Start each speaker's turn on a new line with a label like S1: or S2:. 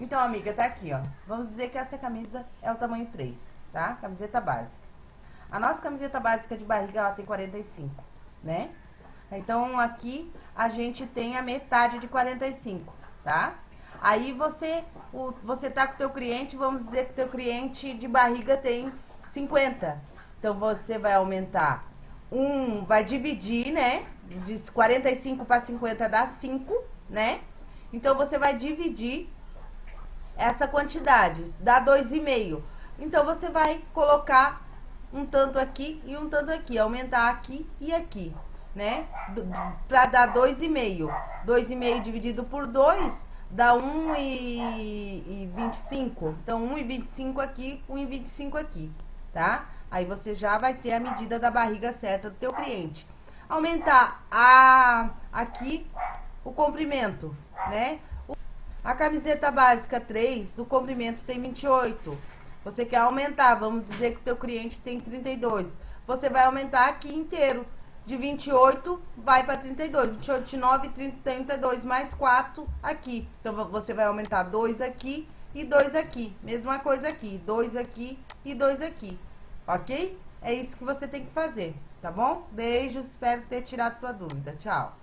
S1: Então, amiga, tá aqui, ó. Vamos dizer que essa camisa é o tamanho 3, tá? Camiseta básica. A nossa camiseta básica de barriga, ela tem 45, né? Então, aqui a gente tem a metade de 45, tá? Aí você, o, você tá com o teu cliente, vamos dizer que o teu cliente de barriga tem 50. Então, você vai aumentar um, vai dividir, né? De 45 para 50 dá 5, né? Então, você vai dividir essa quantidade, dá 2,5. Então, você vai colocar um tanto aqui e um tanto aqui, aumentar aqui e aqui, né? Para dar 2,5. 2,5 dividido por 2 dá 1,25. Então, 1,25 aqui, 1,25 aqui, tá? Aí você já vai ter a medida da barriga certa do teu cliente. Aumentar a, aqui o comprimento, né? A camiseta básica 3, o comprimento tem 28. Você quer aumentar, vamos dizer que o teu cliente tem 32. Você vai aumentar aqui inteiro. De 28 vai para 32. 28, 9, 30, 32 mais 4 aqui. Então você vai aumentar 2 aqui e 2 aqui. Mesma coisa aqui, 2 aqui e 2 aqui. OK? É isso que você tem que fazer, tá bom? Beijos, espero ter tirado tua dúvida. Tchau.